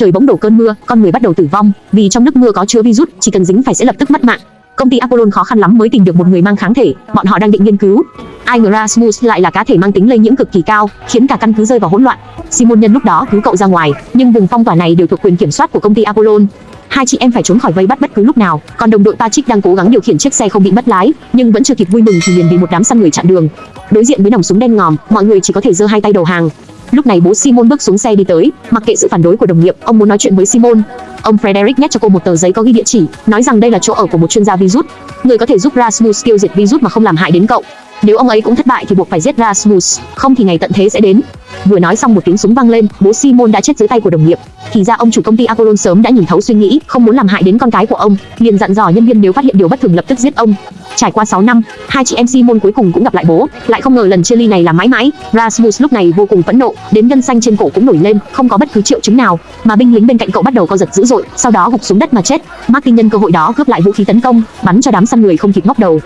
trời bỗng đổ cơn mưa, con người bắt đầu tử vong, vì trong nước mưa có chứa virus, chỉ cần dính phải sẽ lập tức mất mạng. Công ty Apollon khó khăn lắm mới tìm được một người mang kháng thể, bọn họ đang định nghiên cứu. Igrasmus lại là cá thể mang tính lây nhiễm cực kỳ cao, khiến cả căn cứ rơi vào hỗn loạn. Simon nhân lúc đó cứu cậu ra ngoài, nhưng vùng phong tỏa này đều thuộc quyền kiểm soát của công ty Apollon. Hai chị em phải trốn khỏi vây bắt bất cứ lúc nào, còn đồng đội Patrick đang cố gắng điều khiển chiếc xe không bị mất lái, nhưng vẫn chưa kịp vui mừng thì liền bị một đám săn người chặn đường. Đối diện với nòng súng đen ngòm, mọi người chỉ có thể giơ hai tay đầu hàng. Lúc này bố Simon bước xuống xe đi tới, mặc kệ sự phản đối của đồng nghiệp, ông muốn nói chuyện với Simon. Ông Frederick nhét cho cô một tờ giấy có ghi địa chỉ, nói rằng đây là chỗ ở của một chuyên gia virus, người có thể giúp Rasmus tiêu diệt virus mà không làm hại đến cậu. Nếu ông ấy cũng thất bại thì buộc phải giết Rasmus, không thì ngày tận thế sẽ đến. Vừa nói xong một tiếng súng vang lên, bố Simon đã chết dưới tay của đồng nghiệp. Thì ra ông chủ công ty Apollon sớm đã nhìn thấu suy nghĩ, không muốn làm hại đến con cái của ông, liền dặn dò nhân viên nếu phát hiện điều bất thường lập tức giết ông. Trải qua 6 năm, hai chị em Simon cuối cùng cũng gặp lại bố, lại không ngờ lần chia ly này là mãi mãi. Rasmus lúc này vô cùng phẫn nộ, đến gân xanh trên cổ cũng nổi lên, không có bất cứ triệu chứng nào, mà binh lính bên cạnh cậu bắt đầu co giật dữ dội, sau đó gục xuống đất mà chết. Martin nhân cơ hội đó cướp lại vũ khí tấn công, bắn cho đám săn người không kịp ngóc đầu.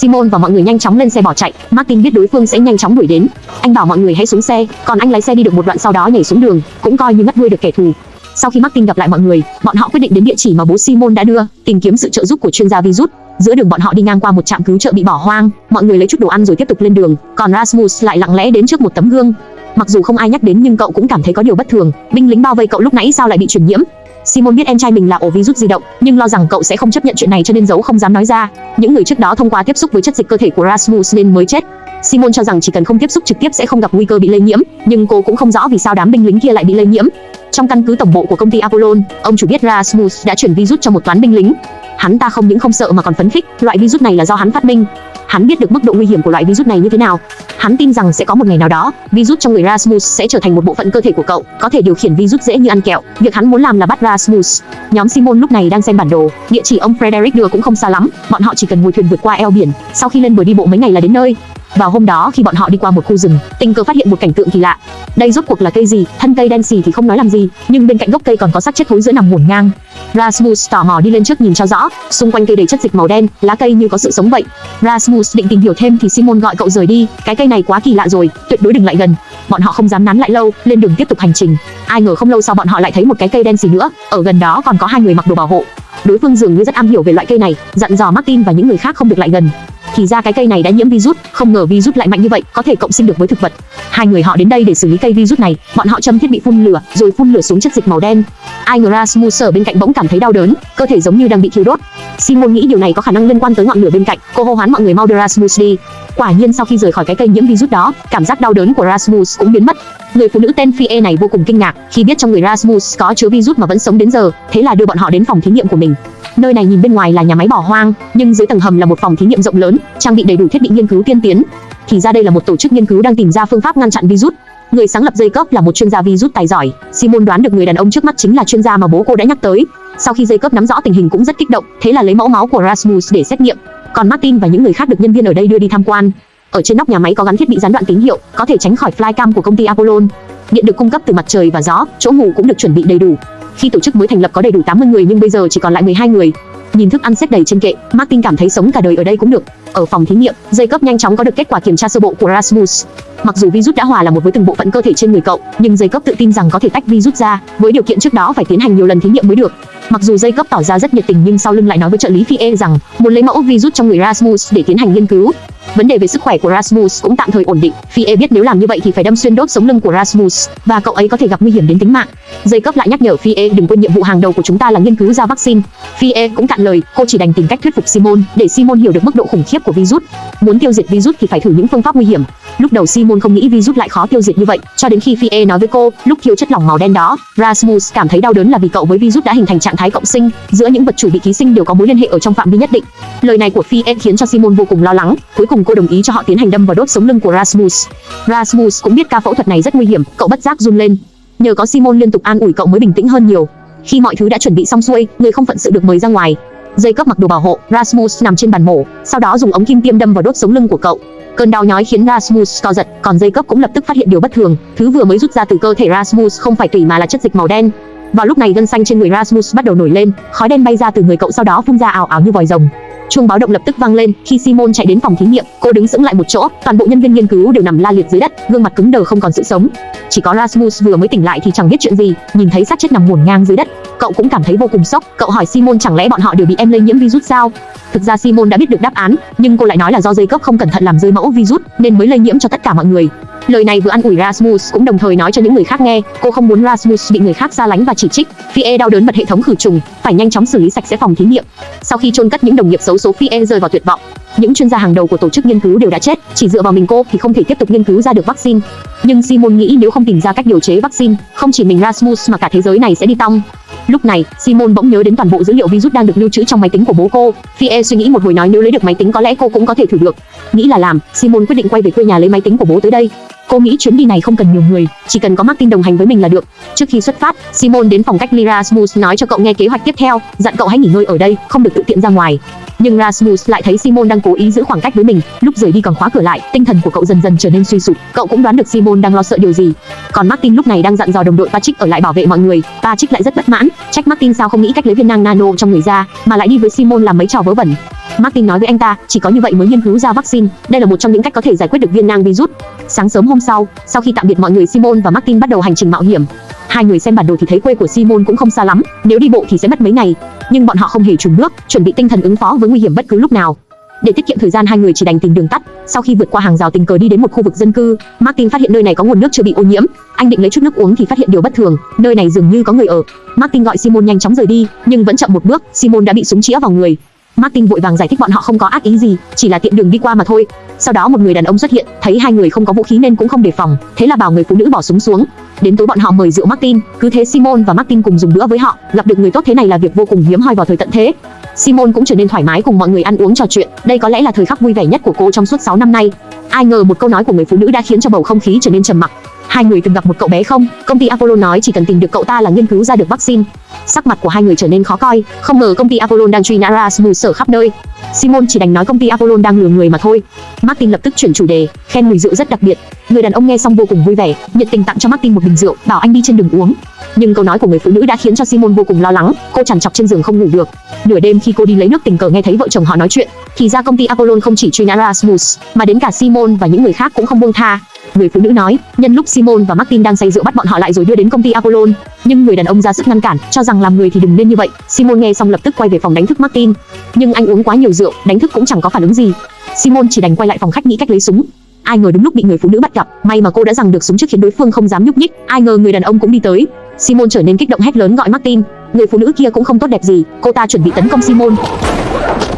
Simon và mọi người nhanh chóng lên xe bỏ chạy. Martin biết đối phương sẽ nhanh chóng đuổi đến. Anh bảo mọi người hãy xuống xe, còn anh lái xe đi được một đoạn sau đó nhảy xuống đường, cũng coi như ngất đuôi được kẻ thù. Sau khi Martin gặp lại mọi người, bọn họ quyết định đến địa chỉ mà bố Simon đã đưa, tìm kiếm sự trợ giúp của chuyên gia virus. Giữa đường bọn họ đi ngang qua một trạm cứu trợ bị bỏ hoang, mọi người lấy chút đồ ăn rồi tiếp tục lên đường, còn Rasmus lại lặng lẽ đến trước một tấm gương. Mặc dù không ai nhắc đến nhưng cậu cũng cảm thấy có điều bất thường, binh lính bao vây cậu lúc nãy sao lại bị truyền nhiễm? Simon biết em trai mình là ổ virus di động, nhưng lo rằng cậu sẽ không chấp nhận chuyện này cho nên giấu không dám nói ra. Những người trước đó thông qua tiếp xúc với chất dịch cơ thể của Rasmus nên mới chết. Simon cho rằng chỉ cần không tiếp xúc trực tiếp sẽ không gặp nguy cơ bị lây nhiễm, nhưng cô cũng không rõ vì sao đám binh lính kia lại bị lây nhiễm. Trong căn cứ tổng bộ của công ty Apollon, ông chủ biết Rasmus đã chuyển virus cho một toán binh lính. Hắn ta không những không sợ mà còn phấn khích, loại virus này là do hắn phát minh. Hắn biết được mức độ nguy hiểm của loại virus này như thế nào. Hắn tin rằng sẽ có một ngày nào đó, virus trong người Rasmus sẽ trở thành một bộ phận cơ thể của cậu, có thể điều khiển virus dễ như ăn kẹo. Việc hắn muốn làm là bắt Rasmus. Nhóm Simon lúc này đang xem bản đồ, địa chỉ ông Frederick đưa cũng không xa lắm, bọn họ chỉ cần ngồi thuyền vượt qua eo biển, sau khi lên bờ đi bộ mấy ngày là đến nơi. Vào hôm đó khi bọn họ đi qua một khu rừng, tình cờ phát hiện một cảnh tượng kỳ lạ. Đây rốt cuộc là cây gì? Thân cây đen xì thì không nói làm gì, nhưng bên cạnh gốc cây còn có xác chết thối giữa nằm ngổn ngang. Rasmus tò mò đi lên trước nhìn cho rõ, xung quanh cây đầy chất dịch màu đen, lá cây như có sự sống vậy. Rasmus định tìm hiểu thêm thì Simon gọi cậu rời đi, cái cây này quá kỳ lạ rồi, tuyệt đối đừng lại gần. Bọn họ không dám nán lại lâu, lên đường tiếp tục hành trình. Ai ngờ không lâu sau bọn họ lại thấy một cái cây đen xì nữa, ở gần đó còn có hai người mặc đồ bảo hộ. Đối phương dường như rất am hiểu về loại cây này, dặn dò Martin và những người khác không được lại gần. Thì ra cái cây này đã nhiễm virus, không ngờ virus lại mạnh như vậy, có thể cộng sinh được với thực vật. Hai người họ đến đây để xử lý cây virus này, bọn họ châm thiết bị phun lửa, rồi phun lửa xuống chất dịch màu đen. Ai ngờ ở bên cạnh bỗng cảm thấy đau đớn, cơ thể giống như đang bị thiêu đốt. Simon nghĩ điều này có khả năng liên quan tới ngọn lửa bên cạnh, cô hô hoán mọi người mau đưa Rasmus đi. Quả nhiên sau khi rời khỏi cái cây nhiễm virus đó, cảm giác đau đớn của Rasmus cũng biến mất. Người phụ nữ tên Fie này vô cùng kinh ngạc khi biết trong người Rasmus có chứa virus mà vẫn sống đến giờ, thế là đưa bọn họ đến phòng thí nghiệm của mình. Nơi này nhìn bên ngoài là nhà máy bỏ hoang, nhưng dưới tầng hầm là một phòng thí nghiệm rộng lớn, trang bị đầy đủ thiết bị nghiên cứu tiên tiến. Thì ra đây là một tổ chức nghiên cứu đang tìm ra phương pháp ngăn chặn virus. Người sáng lập Jacob là một chuyên gia virus tài giỏi. Simon đoán được người đàn ông trước mắt chính là chuyên gia mà bố cô đã nhắc tới. Sau khi Jacob nắm rõ tình hình cũng rất kích động, thế là lấy mẫu máu của Rasmus để xét nghiệm. Còn Martin và những người khác được nhân viên ở đây đưa đi tham quan. Ở trên nóc nhà máy có gắn thiết bị gián đoạn tín hiệu, có thể tránh khỏi flycam của công ty Apollon. Điện được cung cấp từ mặt trời và gió, chỗ ngủ cũng được chuẩn bị đầy đủ. Khi tổ chức mới thành lập có đầy đủ 80 người nhưng bây giờ chỉ còn lại 12 người. Nhìn thức ăn xếp đầy trên kệ, Martin cảm thấy sống cả đời ở đây cũng được. Ở phòng thí nghiệm, Jacob nhanh chóng có được kết quả kiểm tra sơ bộ của Rasmus. Mặc dù virus đã hòa là một với từng bộ phận cơ thể trên người cậu, nhưng Jacob tự tin rằng có thể tách virus ra, với điều kiện trước đó phải tiến hành nhiều lần thí nghiệm mới được. Mặc dù Jacob tỏ ra rất nhiệt tình nhưng sau lưng lại nói với trợ lý Fie rằng, muốn lấy mẫu virus trong người Rasmus để tiến hành nghiên cứu. Vấn đề về sức khỏe của Rasmus cũng tạm thời ổn định. Fie biết nếu làm như vậy thì phải đâm xuyên đốt sống lưng của Rasmus và cậu ấy có thể gặp nguy hiểm đến tính mạng. Dây cấp lại nhắc nhở Fie đừng quên nhiệm vụ hàng đầu của chúng ta là nghiên cứu ra vaccine. Fie cũng cạn lời, cô chỉ đành tìm cách thuyết phục Simon để Simon hiểu được mức độ khủng khiếp của virus. Muốn tiêu diệt virus thì phải thử những phương pháp nguy hiểm. Lúc đầu Simon không nghĩ virus lại khó tiêu diệt như vậy, cho đến khi Fie nói với cô, lúc thiếu chất lỏng màu đen đó, Rasmus cảm thấy đau đớn là vì cậu với virus đã hình thành trạng thái cộng sinh, giữa những vật chủ bị ký sinh đều có mối liên hệ ở trong phạm vi nhất định. Lời này của Fie khiến cho Simon vô cùng lo lắng, cuối cùng cô đồng ý cho họ tiến hành đâm vào đốt sống lưng của Rasmus. Rasmus cũng biết ca phẫu thuật này rất nguy hiểm, cậu bất giác run lên. Nhờ có Simon liên tục an ủi cậu mới bình tĩnh hơn nhiều. Khi mọi thứ đã chuẩn bị xong xuôi, người không phận sự được mời ra ngoài. Dây cấp mặc đồ bảo hộ, Rasmus nằm trên bàn mổ, sau đó dùng ống kim tiêm đâm vào đốt sống lưng của cậu. Cơn đau nhói khiến Rasmus co giật, còn dây cấp cũng lập tức phát hiện điều bất thường, thứ vừa mới rút ra từ cơ thể Rasmus không phải tủy mà là chất dịch màu đen. Vào lúc này gân xanh trên người Rasmus bắt đầu nổi lên, khói đen bay ra từ người cậu sau đó phun ra ảo ảo như vòi rồng. Chuông báo động lập tức vang lên, khi Simon chạy đến phòng thí nghiệm, cô đứng sững lại một chỗ, toàn bộ nhân viên nghiên cứu đều nằm la liệt dưới đất, gương mặt cứng đờ không còn sự sống. Chỉ có Rasmus vừa mới tỉnh lại thì chẳng biết chuyện gì, nhìn thấy xác chết nằm ngổn ngang dưới đất, cậu cũng cảm thấy vô cùng sốc. Cậu hỏi Simon chẳng lẽ bọn họ đều bị em lây nhiễm virus sao? Thực ra Simon đã biết được đáp án, nhưng cô lại nói là do dây cấp không cẩn thận làm rơi mẫu virus nên mới lây nhiễm cho tất cả mọi người. Lời này vừa an ủi Rasmus cũng đồng thời nói cho những người khác nghe, cô không muốn Rasmus bị người khác xa lánh và chỉ trích. Fie đau đớn bật hệ thống khử trùng, phải nhanh chóng xử lý sạch sẽ phòng thí nghiệm. Sau khi chôn cất những đồng nghiệp xấu số Fie rơi vào tuyệt vọng. Những chuyên gia hàng đầu của tổ chức nghiên cứu đều đã chết, chỉ dựa vào mình cô thì không thể tiếp tục nghiên cứu ra được vaccine. Nhưng Simon nghĩ nếu không tìm ra cách điều chế vaccine, không chỉ mình Rasmus mà cả thế giới này sẽ đi tong. Lúc này, Simon bỗng nhớ đến toàn bộ dữ liệu virus đang được lưu trữ trong máy tính của bố cô. Fie suy nghĩ một hồi nói nếu lấy được máy tính có lẽ cô cũng có thể thử được. Nghĩ là làm, Simon quyết định quay về quê nhà lấy máy tính của bố tới đây. Cô nghĩ chuyến đi này không cần nhiều người, chỉ cần có Martin đồng hành với mình là được. Trước khi xuất phát, Simon đến phòng cách ly Rasmus nói cho cậu nghe kế hoạch tiếp theo, dặn cậu hãy nghỉ ngơi ở đây, không được tự tiện ra ngoài. Nhưng Rasmus lại thấy Simon đang cố ý giữ khoảng cách với mình, lúc rời đi còn khóa cửa lại, tinh thần của cậu dần dần trở nên suy sụp. Cậu cũng đoán được Simon đang lo sợ điều gì. Còn Martin lúc này đang dặn dò đồng đội Patrick ở lại bảo vệ mọi người. Patrick lại rất bất mãn, trách Martin sao không nghĩ cách lấy viên nang nano trong người ra, mà lại đi với Simon làm mấy trò vớ vẩn. Martin nói với anh ta, chỉ có như vậy mới nghiên cứu ra vaccine, đây là một trong những cách có thể giải quyết được viên nang virus. Sáng sớm hôm sau, sau khi tạm biệt mọi người Simon và Martin bắt đầu hành trình mạo hiểm. Hai người xem bản đồ thì thấy quê của Simon cũng không xa lắm, nếu đi bộ thì sẽ mất mấy ngày, nhưng bọn họ không hề chùn bước, chuẩn bị tinh thần ứng phó với nguy hiểm bất cứ lúc nào. Để tiết kiệm thời gian hai người chỉ đành tìm đường tắt. Sau khi vượt qua hàng rào tình cờ đi đến một khu vực dân cư, Martin phát hiện nơi này có nguồn nước chưa bị ô nhiễm. Anh định lấy chút nước uống thì phát hiện điều bất thường, nơi này dường như có người ở. Martin gọi Simon nhanh chóng rời đi, nhưng vẫn chậm một bước, Simon đã bị súng chĩa vào người. Martin vội vàng giải thích bọn họ không có ác ý gì, chỉ là tiện đường đi qua mà thôi. Sau đó một người đàn ông xuất hiện, thấy hai người không có vũ khí nên cũng không đề phòng, thế là bảo người phụ nữ bỏ súng xuống. Đến tối bọn họ mời rượu Martin, cứ thế Simon và Martin cùng dùng bữa với họ, gặp được người tốt thế này là việc vô cùng hiếm hoi vào thời tận thế. Simon cũng trở nên thoải mái cùng mọi người ăn uống trò chuyện, đây có lẽ là thời khắc vui vẻ nhất của cô trong suốt 6 năm nay. Ai ngờ một câu nói của người phụ nữ đã khiến cho bầu không khí trở nên trầm mặc. Hai người từng gặp một cậu bé không? Công ty Apollo nói chỉ cần tìm được cậu ta là nghiên cứu ra được vaccine. Sắc mặt của hai người trở nên khó coi, không ngờ công ty Apollo đang truy nã Rasmus ở khắp nơi. Simon chỉ đành nói công ty Apollo đang lừa người mà thôi. Martin lập tức chuyển chủ đề, khen mùi rượu rất đặc biệt. Người đàn ông nghe xong vô cùng vui vẻ, nhiệt tình tặng cho Martin một bình rượu, bảo anh đi trên đường uống. Nhưng câu nói của người phụ nữ đã khiến cho Simon vô cùng lo lắng, cô chằn chọc trên giường không ngủ được. Nửa đêm khi cô đi lấy nước tình cờ nghe thấy vợ chồng họ nói chuyện, thì ra công ty Apollo không chỉ truy nã Rasmus, mà đến cả Simon và những người khác cũng không buông tha. Người phụ nữ nói, nhân lúc Simon và Martin đang say rượu bắt bọn họ lại rồi đưa đến công ty Apollon, nhưng người đàn ông ra sức ngăn cản, cho rằng làm người thì đừng nên như vậy. Simon nghe xong lập tức quay về phòng đánh thức Martin, nhưng anh uống quá nhiều rượu, đánh thức cũng chẳng có phản ứng gì. Simon chỉ đành quay lại phòng khách nghĩ cách lấy súng. Ai ngờ đúng lúc bị người phụ nữ bắt gặp, may mà cô đã giằng được súng trước khiến đối phương không dám nhúc nhích. Ai ngờ người đàn ông cũng đi tới. Simon trở nên kích động hét lớn gọi Martin. Người phụ nữ kia cũng không tốt đẹp gì, cô ta chuẩn bị tấn công Simon.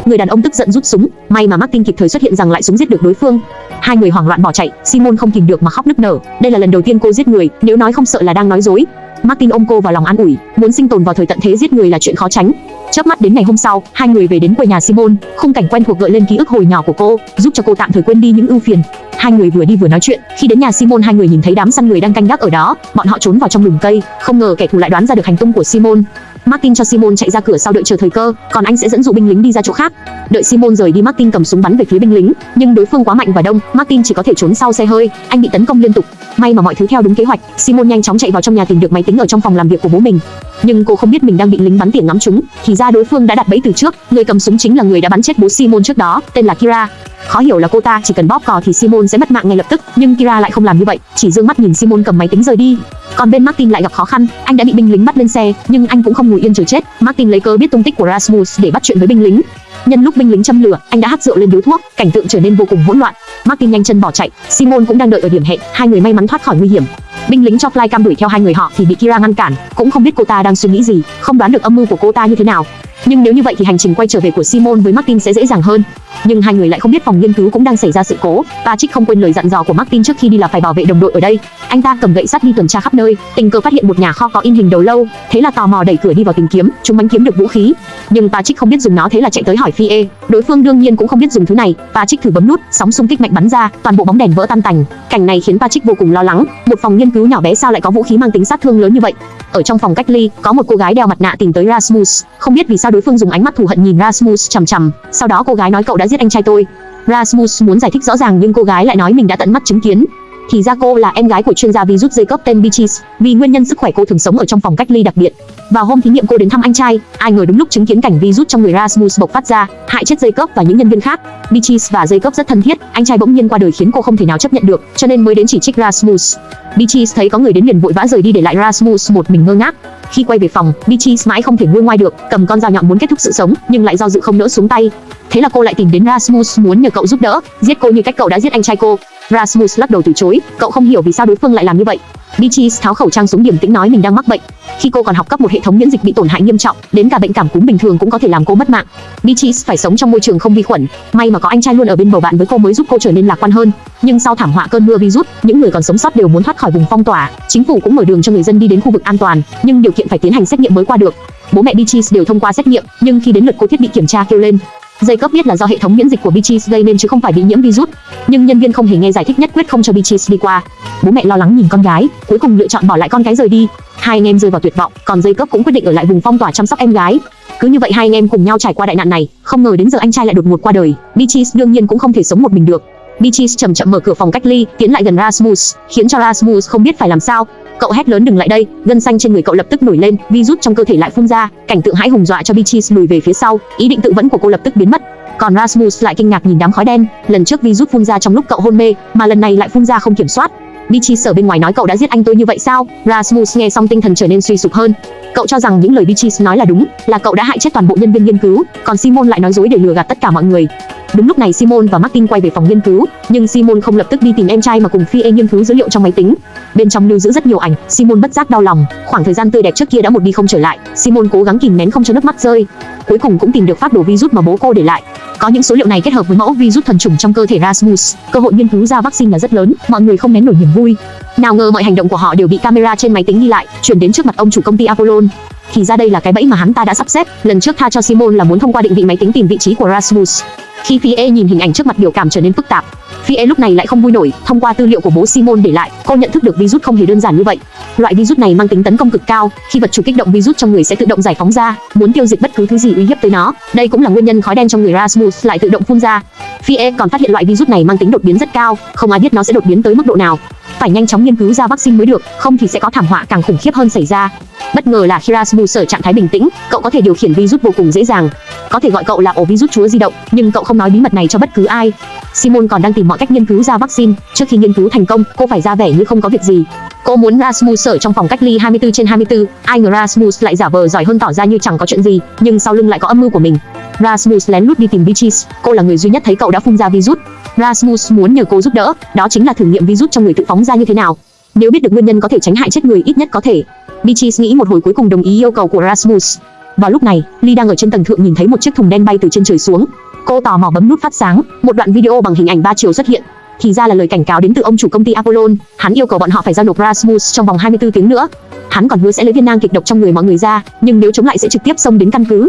Người đàn ông tức giận rút súng, may mà Martin kịp thời xuất hiện rằng lại súng giết được đối phương. Hai người hoảng loạn bỏ chạy, Simon không kìm được mà khóc nức nở. Đây là lần đầu tiên cô giết người, nếu nói không sợ là đang nói dối. Martin ôm cô vào lòng an ủi, muốn sinh tồn vào thời tận thế giết người là chuyện khó tránh. Chớp mắt đến ngày hôm sau, hai người về đến quê nhà Simon, khung cảnh quen thuộc gợi lên ký ức hồi nhỏ của cô, giúp cho cô tạm thời quên đi những ưu phiền. Hai người vừa đi vừa nói chuyện, khi đến nhà Simon hai người nhìn thấy đám săn người đang canh gác ở đó, bọn họ trốn vào trong lùm cây, không ngờ kẻ thù lại đoán ra được hành tung của Simon. Martin cho Simon chạy ra cửa sau đợi chờ thời cơ, còn anh sẽ dẫn dụ binh lính đi ra chỗ khác. Đợi Simon rời đi, Martin cầm súng bắn về phía binh lính, nhưng đối phương quá mạnh và đông, Martin chỉ có thể trốn sau xe hơi, anh bị tấn công liên tục. May mà mọi thứ theo đúng kế hoạch, Simon nhanh chóng chạy vào trong nhà tìm được máy tính ở trong phòng làm việc của bố mình. Nhưng cô không biết mình đang bị lính bắn tỉa ngắm trúng, thì ra đối phương đã đặt bẫy từ trước, người cầm súng chính là người đã bắn chết bố Simon trước đó, tên là Kira. Khó hiểu là cô ta chỉ cần bóp cò thì Simon sẽ mất mạng ngay lập tức, nhưng Kira lại không làm như vậy, chỉ dương mắt nhìn Simon cầm máy tính rời đi. Còn bên Martin lại gặp khó khăn, anh đã bị binh lính bắt lên xe, nhưng anh cũng không ngồi yên chờ chết. Martin lấy cớ biết tung tích của Rasmus để bắt chuyện với binh lính. Nhân lúc binh lính châm lửa, anh đã hắt rượu lên điếu thuốc, cảnh tượng trở nên vô cùng hỗn loạn. Martin nhanh chân bỏ chạy, Simon cũng đang đợi ở điểm hẹn, hai người may mắn thoát khỏi nguy hiểm. Binh lính cho flycam đuổi theo hai người họ thì bị Kira ngăn cản, cũng không biết cô ta đang suy nghĩ gì, không đoán được âm mưu của cô ta như thế nào. Nhưng nếu như vậy thì hành trình quay trở về của Simon với Martin sẽ dễ dàng hơn. Nhưng hai người lại không biết phòng nghiên cứu cũng đang xảy ra sự cố. Patrick không quên lời dặn dò của Martin trước khi đi là phải bảo vệ đồng đội ở đây. Anh ta cầm gậy sắt đi tuần tra khắp nơi, tình cờ phát hiện một nhà kho có in hình đầu lâu, thế là tò mò đẩy cửa đi vào tìm kiếm, chúng bắn kiếm được vũ khí. Nhưng Patrick không biết dùng nó thế là chạy tới hỏi Fie. Đối phương đương nhiên cũng không biết dùng thứ này. Patrick thử bấm nút, sóng xung kích mạnh bắn ra, toàn bộ bóng đèn vỡ tan tành. Cảnh này khiến Patrick vô cùng lo lắng. Một phòng nghiên cứu nhỏ bé sao lại có vũ khí mang tính sát thương lớn như vậy? Ở trong phòng cách ly, có một cô gái đeo mặt nạ tìm tới Rasmus, không biết vì sao đối phương dùng ánh mắt thù hận nhìn Rasmus chằm chằm. Sau đó cô gái nói cậu đã giết anh trai tôi. Rasmus muốn giải thích rõ ràng nhưng cô gái lại nói mình đã tận mắt chứng kiến. Thì ra cô là em gái của chuyên gia virus cấp tên Beaches, vì nguyên nhân sức khỏe cô thường sống ở trong phòng cách ly đặc biệt. Vào hôm thí nghiệm cô đến thăm anh trai, ai ngờ đúng lúc chứng kiến cảnh virus trong người Rasmus bộc phát ra, hại chết dây cấp và những nhân viên khác. Beaches và dây cấp rất thân thiết, anh trai bỗng nhiên qua đời khiến cô không thể nào chấp nhận được, cho nên mới đến chỉ trích Rasmus. Beaches thấy có người đến liền vội vã rời đi để lại Rasmus một mình ngơ ngác. Khi quay về phòng, Beatrice mãi không thể nguôi ngoai được, cầm con dao nhọn muốn kết thúc sự sống, nhưng lại do dự không nỡ xuống tay. Thế là cô lại tìm đến Rasmus muốn nhờ cậu giúp đỡ, giết cô như cách cậu đã giết anh trai cô. Rasmus lắc đầu từ chối, cậu không hiểu vì sao đối phương lại làm như vậy. Beatrice tháo khẩu trang xuống điểm tĩnh nói mình đang mắc bệnh. Khi cô còn học cấp một hệ thống miễn dịch bị tổn hại nghiêm trọng, đến cả bệnh cảm cúm bình thường cũng có thể làm cô mất mạng. Beatrice phải sống trong môi trường không vi khuẩn, may mà có anh trai luôn ở bên bầu bạn với cô mới giúp cô trở nên lạc quan hơn. Nhưng sau thảm họa cơn mưa virus, những người còn sống sót đều muốn thoát khỏi vùng phong tỏa. Chính phủ cũng mở đường cho người dân đi đến khu vực an toàn, nhưng điều kiện phải tiến hành xét nghiệm mới qua được. Bố mẹ Beatrice đều thông qua xét nghiệm, nhưng khi đến lượt cô thiết bị kiểm tra kêu lên, Jacob biết là do hệ thống miễn dịch của Beatrice gây nên chứ không phải bị nhiễm virus, nhưng nhân viên không hề nghe giải thích nhất quyết không cho Beatrice đi qua. Bố mẹ lo lắng nhìn con gái, cuối cùng lựa chọn bỏ lại con gái rời đi. Hai anh em rơi vào tuyệt vọng, còn Jacob cũng quyết định ở lại vùng phong tỏa chăm sóc em gái. Cứ như vậy hai anh em cùng nhau trải qua đại nạn này, không ngờ đến giờ anh trai lại đột ngột qua đời. Beatrice đương nhiên cũng không thể sống một mình được. Beatrice chậm chậm mở cửa phòng cách ly, tiến lại gần Rasmus, khiến cho Rasmus không biết phải làm sao. Cậu hét lớn đừng lại đây, gân xanh trên người cậu lập tức nổi lên, virus trong cơ thể lại phun ra, cảnh tượng hãi hùng dọa cho Beatrice lùi về phía sau, ý định tự vẫn của cô lập tức biến mất. Còn Rasmus lại kinh ngạc nhìn đám khói đen, lần trước virus phun ra trong lúc cậu hôn mê, mà lần này lại phun ra không kiểm soát. Beatrice ở bên ngoài nói cậu đã giết anh tôi như vậy sao? Rasmus nghe xong tinh thần trở nên suy sụp hơn. Cậu cho rằng những lời Beatrice nói là đúng, là cậu đã hại chết toàn bộ nhân viên nghiên cứu, còn Simon lại nói dối để lừa gạt tất cả mọi người. Đúng lúc này Simon và Martin quay về phòng nghiên cứu, nhưng Simon không lập tức đi tìm em trai mà cùng Phi nghiên cứu dữ liệu trong máy tính. Bên trong lưu giữ rất nhiều ảnh, Simon bất giác đau lòng, khoảng thời gian tươi đẹp trước kia đã một đi không trở lại. Simon cố gắng kìm nén không cho nước mắt rơi. Cuối cùng cũng tìm được phát đồ virus mà bố cô để lại. Có những số liệu này kết hợp với mẫu virus thuần chủng trong cơ thể Rasmus, cơ hội nghiên cứu ra vaccine là rất lớn, mọi người không nén nổi niềm vui. Nào ngờ mọi hành động của họ đều bị camera trên máy tính ghi lại, chuyển đến trước mặt ông chủ công ty Apollon. Thì ra đây là cái bẫy mà hắn ta đã sắp xếp, lần trước tha cho Simon là muốn thông qua định vị máy tính tìm vị trí của Rasmus. Khi Phi e nhìn hình ảnh trước mặt biểu cảm trở nên phức tạp, Phi e lúc này lại không vui nổi, thông qua tư liệu của bố Simon để lại, cô nhận thức được virus không hề đơn giản như vậy. Loại virus này mang tính tấn công cực cao, khi vật chủ kích động virus trong người sẽ tự động giải phóng ra, muốn tiêu diệt bất cứ thứ gì uy hiếp tới nó. Đây cũng là nguyên nhân khói đen trong người Rasmus lại tự động phun ra. Phi e còn phát hiện loại virus này mang tính đột biến rất cao, không ai biết nó sẽ đột biến tới mức độ nào. Phải nhanh chóng nghiên cứu ra vaccine mới được, không thì sẽ có thảm họa càng khủng khiếp hơn xảy ra. Bất ngờ là khi Rasmus ở trạng thái bình tĩnh, cậu có thể điều khiển virus vô cùng dễ dàng. Có thể gọi cậu là ổ virus chúa di động, nhưng cậu không nói bí mật này cho bất cứ ai. Simon còn đang tìm mọi cách nghiên cứu ra vaccine, trước khi nghiên cứu thành công, cô phải ra vẻ như không có việc gì. Cô muốn Rasmus ở trong phòng cách ly 24 trên 24, ai ngờ Rasmus lại giả vờ giỏi hơn tỏ ra như chẳng có chuyện gì, nhưng sau lưng lại có âm mưu của mình. Rasmus lén lút đi tìm Beatrice, cô là người duy nhất thấy cậu đã phun ra virus. Rasmus muốn nhờ cô giúp đỡ, đó chính là thử nghiệm virus trong người tự phóng ra như thế nào. Nếu biết được nguyên nhân có thể tránh hại chết người ít nhất có thể. Beatrice nghĩ một hồi cuối cùng đồng ý yêu cầu của Rasmus. Vào lúc này, Lee đang ở trên tầng thượng nhìn thấy một chiếc thùng đen bay từ trên trời xuống. Cô tò mò bấm nút phát sáng, một đoạn video bằng hình ảnh ba chiều xuất hiện. Thì ra là lời cảnh cáo đến từ ông chủ công ty Apollon, hắn yêu cầu bọn họ phải giao nộp Rasmus trong vòng 24 tiếng nữa. Hắn còn hứa sẽ lấy viên nang kịch độc trong người mọi người ra, nhưng nếu chống lại sẽ trực tiếp xông đến căn cứ.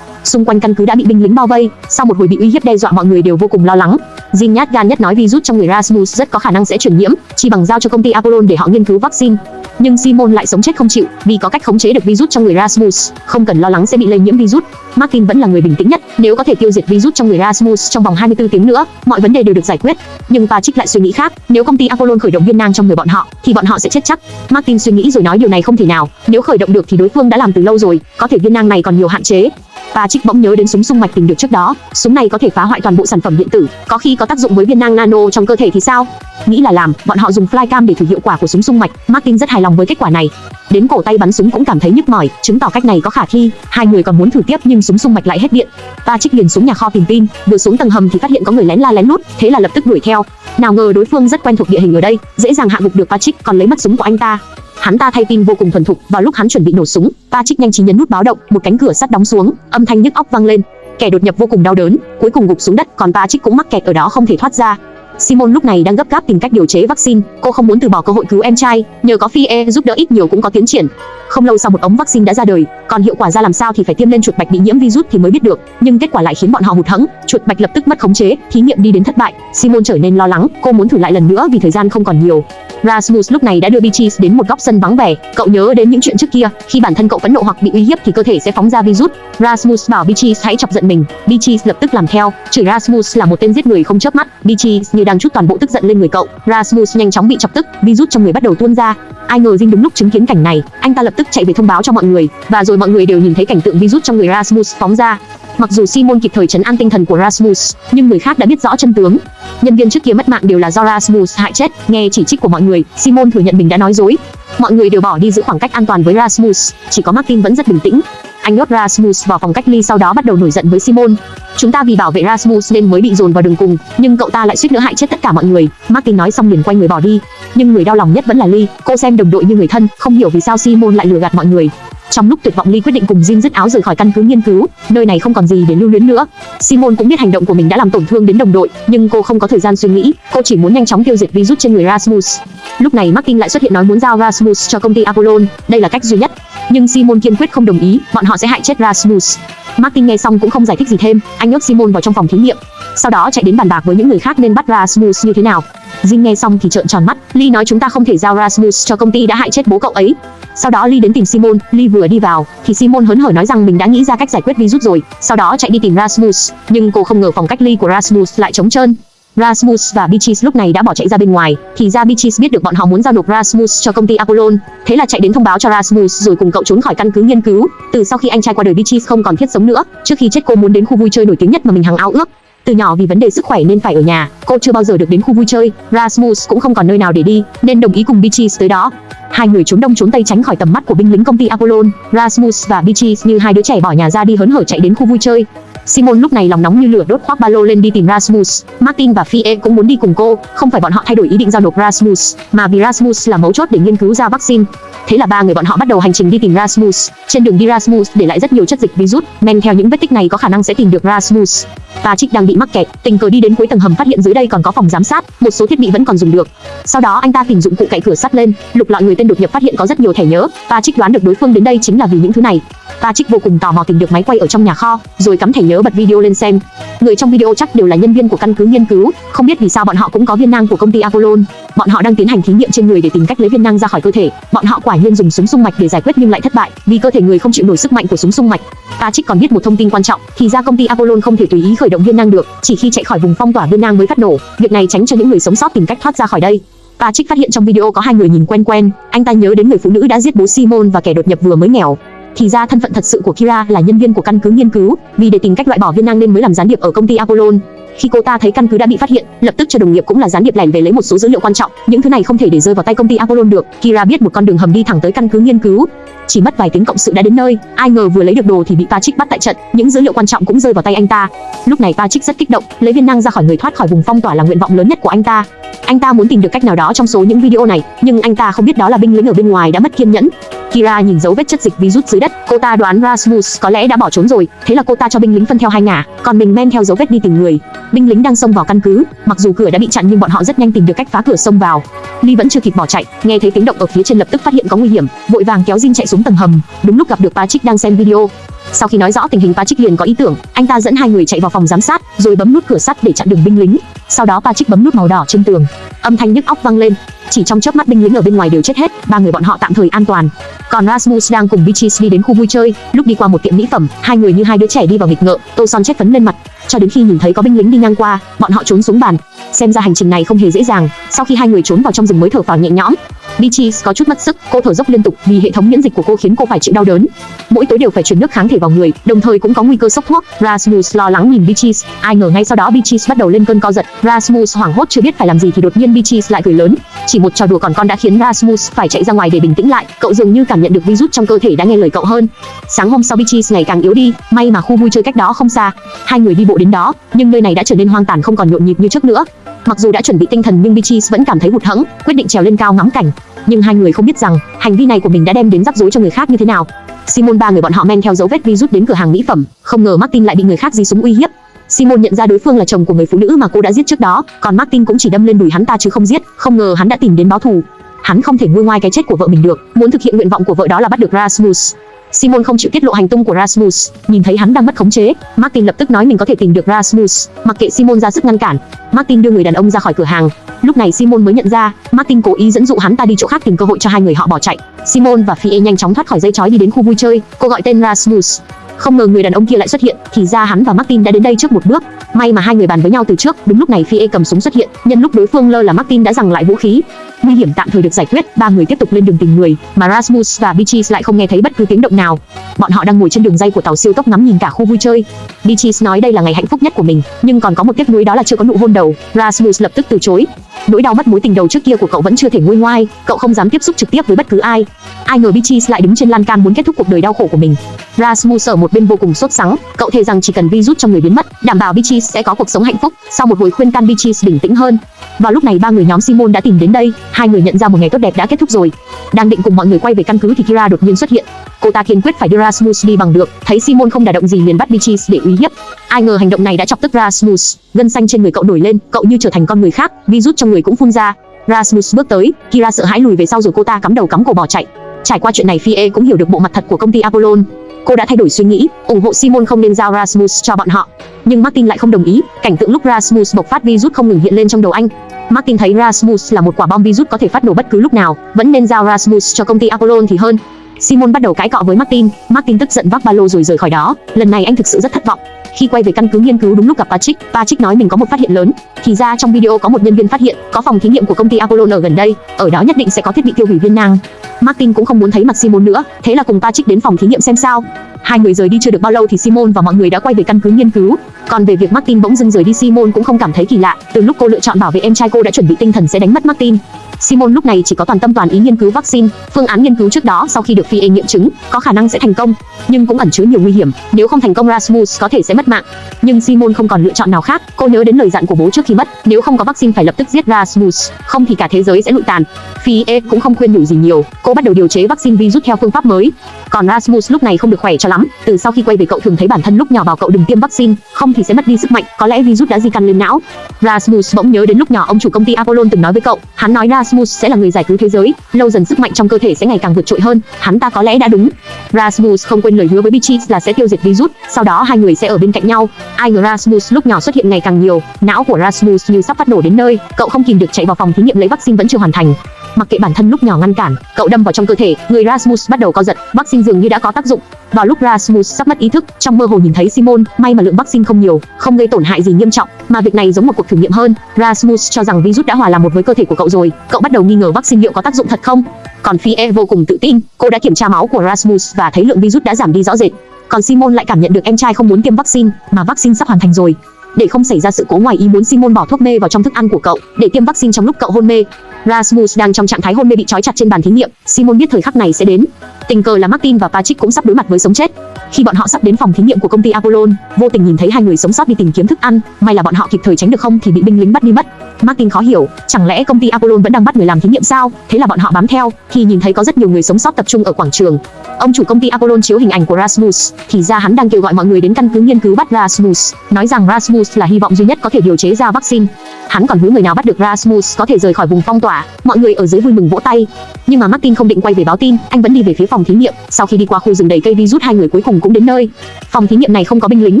Xung quanh căn cứ đã bị binh lính bao vây, sau một hồi bị uy hiếp đe dọa mọi người đều vô cùng lo lắng. Jin nhát gan nhất nói virus trong người Rasmus rất có khả năng sẽ truyền nhiễm, chỉ bằng giao cho công ty Apollon để họ nghiên cứu vaccine. Nhưng Simon lại sống chết không chịu, vì có cách khống chế được virus trong người Rasmus, không cần lo lắng sẽ bị lây nhiễm virus. Martin vẫn là người bình tĩnh nhất, nếu có thể tiêu diệt virus trong người Rasmus trong vòng 24 tiếng nữa, mọi vấn đề đều được giải quyết. Nhưng Patrick lại suy nghĩ khác, nếu công ty Apollon khởi động viên nang trong người bọn họ, thì bọn họ sẽ chết chắc. Martin suy nghĩ rồi nói điều này không thể nào, nếu khởi động được thì đối phương đã làm từ lâu rồi, có thể viên nang này còn nhiều hạn chế. Patrick bỗng nhớ đến súng sung mạch tình được trước đó, súng này có thể phá hoại toàn bộ sản phẩm điện tử, có khi có tác dụng với viên nang nano trong cơ thể thì sao? Nghĩ là làm, bọn họ dùng flycam để thử hiệu quả của súng sung mạch, Martin rất hài lòng với kết quả này. Đến cổ tay bắn súng cũng cảm thấy nhức mỏi, chứng tỏ cách này có khả thi. Hai người còn muốn thử tiếp nhưng súng sung mạch lại hết điện. Patrick liền xuống nhà kho tìm pin, vừa xuống tầng hầm thì phát hiện có người lén la lén lút, thế là lập tức đuổi theo. Nào ngờ đối phương rất quen thuộc địa hình ở đây, dễ dàng hạ gục được Patrick, còn lấy mất súng của anh ta. Hắn ta thay pin vô cùng thuần thục, vào lúc hắn chuẩn bị nổ súng, Patrick nhanh trí nhấn nút báo động, một cánh cửa sắt đóng xuống, âm thanh nhức óc vang lên. Kẻ đột nhập vô cùng đau đớn, cuối cùng gục xuống đất, còn Patrick cũng mắc kẹt ở đó không thể thoát ra. Simon lúc này đang gấp gáp tìm cách điều chế vaccine, cô không muốn từ bỏ cơ hội cứu em trai, nhờ có Phi E giúp đỡ ít nhiều cũng có tiến triển. Không lâu sau một ống vaccine đã ra đời, còn hiệu quả ra làm sao thì phải tiêm lên chuột bạch bị nhiễm virus thì mới biết được, nhưng kết quả lại khiến bọn họ hụt hẫng, chuột bạch lập tức mất khống chế, thí nghiệm đi đến thất bại. Simon trở nên lo lắng, cô muốn thử lại lần nữa vì thời gian không còn nhiều. Rasmus lúc này đã đưa Beatrice đến một góc sân vắng vẻ. Cậu nhớ đến những chuyện trước kia, khi bản thân cậu phẫn nộ hoặc bị uy hiếp thì cơ thể sẽ phóng ra virus. Rasmus bảo Beatrice hãy chọc giận mình. Beatrice lập tức làm theo, chửi Rasmus là một tên giết người không chớp mắt. Beatrice như đang chút toàn bộ tức giận lên người cậu. Rasmus nhanh chóng bị chọc tức, virus trong người bắt đầu tuôn ra. Ai ngờ Jin đúng lúc chứng kiến cảnh này, anh ta lập tức chạy về thông báo cho mọi người, và rồi mọi người đều nhìn thấy cảnh tượng virus trong người Rasmus phóng ra. Mặc dù Simon kịp thời trấn an tinh thần của Rasmus, nhưng người khác đã biết rõ chân tướng. Nhân viên trước kia mất mạng đều là do Rasmus hại chết. Nghe chỉ trích của mọi người, Simon thừa nhận mình đã nói dối. Mọi người đều bỏ đi giữ khoảng cách an toàn với Rasmus, chỉ có Martin vẫn rất bình tĩnh. Anh nhốt Rasmus vào phòng cách ly sau đó bắt đầu nổi giận với Simon. Chúng ta vì bảo vệ Rasmus nên mới bị dồn vào đường cùng, nhưng cậu ta lại suýt nữa hại chết tất cả mọi người. Martin nói xong liền quay người bỏ đi. Nhưng người đau lòng nhất vẫn là Lee, cô xem đồng đội như người thân, không hiểu vì sao Simon lại lừa gạt mọi người. Trong lúc tuyệt vọng ly quyết định cùng Jin dứt áo rời khỏi căn cứ nghiên cứu, nơi này không còn gì để lưu luyến nữa. Simon cũng biết hành động của mình đã làm tổn thương đến đồng đội, nhưng cô không có thời gian suy nghĩ, cô chỉ muốn nhanh chóng tiêu diệt virus trên người Rasmus. Lúc này Martin lại xuất hiện nói muốn giao Rasmus cho công ty Apollon, đây là cách duy nhất. Nhưng Simon kiên quyết không đồng ý, bọn họ sẽ hại chết Rasmus. Martin nghe xong cũng không giải thích gì thêm, anh nhốt Simon vào trong phòng thí nghiệm. Sau đó chạy đến bàn bạc với những người khác nên bắt Rasmus như thế nào. Jin nghe xong thì trợn tròn mắt, Lee nói chúng ta không thể giao Rasmus cho công ty đã hại chết bố cậu ấy. Sau đó Lee đến tìm Simon, Lee vừa đi vào thì Simon hớn hở nói rằng mình đã nghĩ ra cách giải quyết virus rồi, sau đó chạy đi tìm Rasmus, nhưng cô không ngờ phòng cách ly của Rasmus lại trống trơn. Rasmus và Beatrice lúc này đã bỏ chạy ra bên ngoài, thì ra Beatrice biết được bọn họ muốn giao nộp Rasmus cho công ty Apollon, thế là chạy đến thông báo cho Rasmus rồi cùng cậu trốn khỏi căn cứ nghiên cứu. Từ sau khi anh trai qua đời Beatrice không còn thiết sống nữa, trước khi chết cô muốn đến khu vui chơi nổi tiếng nhất mà mình hằng ao ước. Từ nhỏ vì vấn đề sức khỏe nên phải ở nhà, cô chưa bao giờ được đến khu vui chơi. Rasmus cũng không còn nơi nào để đi, nên đồng ý cùng Beatrice tới đó. Hai người trốn đông trốn tây tránh khỏi tầm mắt của binh lính công ty Apollon. Rasmus và Beatrice như hai đứa trẻ bỏ nhà ra đi hớn hở chạy đến khu vui chơi. Simon lúc này lòng nóng như lửa đốt khoác ba lô lên đi tìm Rasmus. Martin và Fie cũng muốn đi cùng cô, không phải bọn họ thay đổi ý định giao nộp Rasmus, mà vì Rasmus là mấu chốt để nghiên cứu ra vaccine. Thế là ba người bọn họ bắt đầu hành trình đi tìm Rasmus. Trên đường đi Rasmus để lại rất nhiều chất dịch virus, men theo những vết tích này có khả năng sẽ tìm được Rasmus. Patrick đang bị mắc kẹt, tình cờ đi đến cuối tầng hầm phát hiện dưới đây còn có phòng giám sát, một số thiết bị vẫn còn dùng được. Sau đó anh ta tìm dụng cụ cậy cửa sắt lên, lục lọi người tên đột nhập phát hiện có rất nhiều thẻ nhớ. Patrick đoán được đối phương đến đây chính là vì những thứ này. Patrick vô cùng tò mò tìm được máy quay ở trong nhà kho, rồi cắm thẻ nhớ bật video lên xem. Người trong video chắc đều là nhân viên của căn cứ nghiên cứu, không biết vì sao bọn họ cũng có viên nang của công ty Apollon. Bọn họ đang tiến hành thí nghiệm trên người để tìm cách lấy viên nang ra khỏi cơ thể. Bọn họ quả nhiên dùng súng xung mạch để giải quyết nhưng lại thất bại, vì cơ thể người không chịu nổi sức mạnh của súng xung mạch. Patrick còn biết một thông tin quan trọng, thì ra công ty Apollon không thể tùy ý khởi động viên nang được, chỉ khi chạy khỏi vùng phong tỏa viên nang mới phát nổ. Việc này tránh cho những người sống sót tìm cách thoát ra khỏi đây. Patrick phát hiện trong video có hai người nhìn quen quen, anh ta nhớ đến người phụ nữ đã giết bố Simon và kẻ đột nhập vừa mới nghèo. Thì ra thân phận thật sự của Kira là nhân viên của căn cứ nghiên cứu, vì để tìm cách loại bỏ viên năng nên mới làm gián điệp ở công ty Apollon. Khi cô ta thấy căn cứ đã bị phát hiện, lập tức cho đồng nghiệp cũng là gián điệp lẻn về lấy một số dữ liệu quan trọng. Những thứ này không thể để rơi vào tay công ty Apollon được. Kira biết một con đường hầm đi thẳng tới căn cứ nghiên cứu. Chỉ mất vài tiếng cộng sự đã đến nơi, ai ngờ vừa lấy được đồ thì bị Patrick bắt tại trận, những dữ liệu quan trọng cũng rơi vào tay anh ta. Lúc này Patrick rất kích động, lấy viên năng ra khỏi người thoát khỏi vùng phong tỏa là nguyện vọng lớn nhất của anh ta. Anh ta muốn tìm được cách nào đó trong số những video này, nhưng anh ta không biết đó là binh lính ở bên ngoài đã mất kiên nhẫn. Kira nhìn dấu vết chất dịch virus dưới đất, cô ta đoán Rasmus có lẽ đã bỏ trốn rồi, thế là cô ta cho binh lính phân theo hai ngả, còn mình men theo dấu vết đi tìm người. Binh lính đang xông vào căn cứ, mặc dù cửa đã bị chặn nhưng bọn họ rất nhanh tìm được cách phá cửa xông vào. Ly vẫn chưa kịp bỏ chạy, nghe thấy tiếng động ở phía trên lập tức phát hiện có nguy hiểm, vội vàng kéo Jin chạy xuống tầng hầm. Đúng lúc gặp được Patrick đang xem video. Sau khi nói rõ tình hình Patrick liền có ý tưởng, anh ta dẫn hai người chạy vào phòng giám sát, rồi bấm nút cửa sắt để chặn đường binh lính. Sau đó Patrick bấm nút màu đỏ trên tường. Âm thanh nhức óc vang lên. Chỉ trong chớp mắt binh lính ở bên ngoài đều chết hết, ba người bọn họ tạm thời an toàn. Còn Rasmus đang cùng Beatrice đi đến khu vui chơi, lúc đi qua một tiệm mỹ phẩm, hai người như hai đứa trẻ đi vào nghịch ngợ, tô son chết phấn lên mặt, cho đến khi nhìn thấy có binh lính đi ngang qua, bọn họ trốn xuống bàn. Xem ra hành trình này không hề dễ dàng, sau khi hai người trốn vào trong rừng mới thở phào nhẹ nhõm. Beatrice có chút mất sức, cô thở dốc liên tục vì hệ thống miễn dịch của cô khiến cô phải chịu đau đớn. Mỗi tối đều phải truyền nước kháng thể vào người, đồng thời cũng có nguy cơ sốc thuốc. Rasmus lo lắng nhìn Beatrice, ai ngờ ngay sau đó Beatrice bắt đầu lên cơn co giật. Rasmus hoảng hốt chưa biết phải làm gì thì đột nhiên Beatrice lại cười lớn. Chỉ một trò đùa còn con đã khiến Rasmus phải chạy ra ngoài để bình tĩnh lại. Cậu dường như cảm nhận được virus trong cơ thể đã nghe lời cậu hơn. Sáng hôm sau Beatrice ngày càng yếu đi, may mà khu vui chơi cách đó không xa. Hai người đi bộ đến đó, nhưng nơi này đã trở nên hoang tàn không còn nhộn nhịp như trước nữa. Mặc dù đã chuẩn bị tinh thần nhưng Beatrice vẫn cảm thấy hụt hẫng, quyết định trèo lên cao ngắm cảnh. Nhưng hai người không biết rằng hành vi này của mình đã đem đến rắc rối cho người khác như thế nào. Simon ba người bọn họ men theo dấu vết virus đến cửa hàng mỹ phẩm, không ngờ Martin lại bị người khác dí súng uy hiếp. Simon nhận ra đối phương là chồng của người phụ nữ mà cô đã giết trước đó, còn Martin cũng chỉ đâm lên đùi hắn ta chứ không giết, không ngờ hắn đã tìm đến báo thù. Hắn không thể nguôi ngoai cái chết của vợ mình được, muốn thực hiện nguyện vọng của vợ đó là bắt được Rasmus. Simon không chịu tiết lộ hành tung của Rasmus, nhìn thấy hắn đang mất khống chế, Martin lập tức nói mình có thể tìm được Rasmus, mặc kệ Simon ra sức ngăn cản. Martin đưa người đàn ông ra khỏi cửa hàng. Lúc này Simon mới nhận ra, Martin cố ý dẫn dụ hắn ta đi chỗ khác tìm cơ hội cho hai người họ bỏ chạy. Simon và Fie nhanh chóng thoát khỏi dây chói đi đến khu vui chơi, cô gọi tên Rasmus. Không ngờ người đàn ông kia lại xuất hiện, thì ra hắn và Martin đã đến đây trước một bước. May mà hai người bàn với nhau từ trước, đúng lúc này Fie cầm súng xuất hiện, nhân lúc đối phương lơ là Martin đã giằng lại vũ khí. Nguy hiểm tạm thời được giải quyết, ba người tiếp tục lên đường tìm người, mà Rasmus và Beatrice lại không nghe thấy bất cứ tiếng động nào. Bọn họ đang ngồi trên đường dây của tàu siêu tốc ngắm nhìn cả khu vui chơi. Beatrice nói đây là ngày hạnh phúc nhất của mình, nhưng còn có một tiếc nuối đó là chưa có nụ hôn đầu. Rasmus lập tức từ chối. Nỗi đau mất mối tình đầu trước kia của cậu vẫn chưa thể nguôi ngoai, cậu không dám tiếp xúc trực tiếp với bất cứ ai. Ai ngờ Beatrice lại đứng trên lan can muốn kết thúc cuộc đời đau khổ của mình. Rasmus ở một bên vô cùng sốt sắng, cậu thề rằng chỉ cần virus trong người biến mất, đảm bảo Beatrice sẽ có cuộc sống hạnh phúc. Sau một hồi khuyên can Beatrice bình tĩnh hơn. Vào lúc này ba người nhóm Simon đã tìm đến đây, hai người nhận ra một ngày tốt đẹp đã kết thúc rồi. Đang định cùng mọi người quay về căn cứ thì Kira đột nhiên xuất hiện. Cô ta kiên quyết phải đưa Rasmus đi bằng được, thấy Simon không đả động gì liền bắt Beatrice để uy hiếp. Ai ngờ hành động này đã chọc tức Rasmus, gân xanh trên người cậu nổi lên, cậu như trở thành con người khác, virus trong người cũng phun ra. Rasmus bước tới, Kira sợ hãi lùi về sau rồi cô ta cắm đầu cắm cổ bỏ chạy. Trải qua chuyện này Fie cũng hiểu được bộ mặt thật của công ty Apollon. Cô đã thay đổi suy nghĩ, ủng hộ Simon không nên giao Rasmus cho bọn họ. Nhưng Martin lại không đồng ý, cảnh tượng lúc Rasmus bộc phát virus không ngừng hiện lên trong đầu anh. Martin thấy Rasmus là một quả bom virus có thể phát nổ bất cứ lúc nào, vẫn nên giao Rasmus cho công ty Apollon thì hơn. Simon bắt đầu cãi cọ với Martin, Martin tức giận vác ba lô rồi rời khỏi đó. Lần này anh thực sự rất thất vọng. Khi quay về căn cứ nghiên cứu đúng lúc gặp Patrick, Patrick nói mình có một phát hiện lớn. Thì ra trong video có một nhân viên phát hiện có phòng thí nghiệm của công ty Apollo ở gần đây, ở đó nhất định sẽ có thiết bị tiêu hủy viên nang. Martin cũng không muốn thấy mặt Simon nữa, thế là cùng Patrick đến phòng thí nghiệm xem sao. Hai người rời đi chưa được bao lâu thì Simon và mọi người đã quay về căn cứ nghiên cứu. Còn về việc Martin bỗng dưng rời đi Simon cũng không cảm thấy kỳ lạ, từ lúc cô lựa chọn bảo vệ em trai cô đã chuẩn bị tinh thần sẽ đánh mất Martin. Simon lúc này chỉ có toàn tâm toàn ý nghiên cứu vaccine, phương án nghiên cứu trước đó sau khi được Fie nghiệm chứng, có khả năng sẽ thành công, nhưng cũng ẩn chứa nhiều nguy hiểm, nếu không thành công Rasmus có thể sẽ mất mạng. Nhưng Simon không còn lựa chọn nào khác, cô nhớ đến lời dặn của bố trước khi mất, nếu không có vaccine phải lập tức giết Rasmus, không thì cả thế giới sẽ lụi tàn. Fie cũng không khuyên nhủ gì nhiều, cô bắt đầu điều chế vaccine virus theo phương pháp mới. Còn Rasmus lúc này không được khỏe cho lắm, từ sau khi quay về cậu thường thấy bản thân lúc nhỏ bảo cậu đừng tiêm vaccine, không thì sẽ mất đi sức mạnh, có lẽ virus đã di căn lên não. Rasmus bỗng nhớ đến lúc nhỏ ông chủ công ty Apollon từng nói với cậu, hắn nói Rasmus sẽ là người giải cứu thế giới, lâu dần sức mạnh trong cơ thể sẽ ngày càng vượt trội hơn, hắn ta có lẽ đã đúng. Rasmus không quên lời hứa với Beatrice là sẽ tiêu diệt virus, sau đó hai người sẽ ở bên cạnh nhau. Ai ngờ Rasmus lúc nhỏ xuất hiện ngày càng nhiều, não của Rasmus như sắp phát nổ đến nơi, cậu không kìm được chạy vào phòng thí nghiệm lấy vaccine vẫn chưa hoàn thành. Mặc kệ bản thân lúc nhỏ ngăn cản, cậu đâm vào trong cơ thể, người Rasmus bắt đầu co giật, vaccine dường như đã có tác dụng. Vào lúc Rasmus sắp mất ý thức, trong mơ hồ nhìn thấy Simon, may mà lượng vaccine không nhiều, không gây tổn hại gì nghiêm trọng, mà việc này giống một cuộc thử nghiệm hơn. Rasmus cho rằng virus đã hòa làm một với cơ thể của cậu rồi, cậu bắt đầu nghi ngờ vaccine liệu có tác dụng thật không. Còn Fie vô cùng tự tin, cô đã kiểm tra máu của Rasmus và thấy lượng virus đã giảm đi rõ rệt. Còn Simon lại cảm nhận được em trai không muốn tiêm vaccine, mà vaccine sắp hoàn thành rồi. Để không xảy ra sự cố ngoài ý muốn Simon bỏ thuốc mê vào trong thức ăn của cậu để tiêm vaccine trong lúc cậu hôn mê. Rasmus đang trong trạng thái hôn mê bị trói chặt trên bàn thí nghiệm, Simon biết thời khắc này sẽ đến. Tình cờ là Martin và Patrick cũng sắp đối mặt với sống chết. Khi bọn họ sắp đến phòng thí nghiệm của công ty Apollon, vô tình nhìn thấy hai người sống sót đi tìm kiếm thức ăn, may là bọn họ kịp thời tránh được không thì bị binh lính bắt đi mất. Martin khó hiểu, chẳng lẽ công ty Apollon vẫn đang bắt người làm thí nghiệm sao? Thế là bọn họ bám theo, khi nhìn thấy có rất nhiều người sống sót tập trung ở quảng trường. Ông chủ công ty Apollon chiếu hình ảnh của Rasmus, thì ra hắn đang kêu gọi mọi người đến căn cứ nghiên cứu bắt Rasmus, nói rằng Rasmus là hy vọng duy nhất có thể điều chế ra vaccine. Hắn còn hứa người nào bắt được Rasmus có thể rời khỏi vùng phong tỏa. Mọi người ở dưới vui mừng vỗ tay. Nhưng mà Martin không định quay về báo tin, anh vẫn đi về phía phòng thí nghiệm. Sau khi đi qua khu rừng đầy cây virus hai người cuối cùng cũng đến nơi. Phòng thí nghiệm này không có binh lính,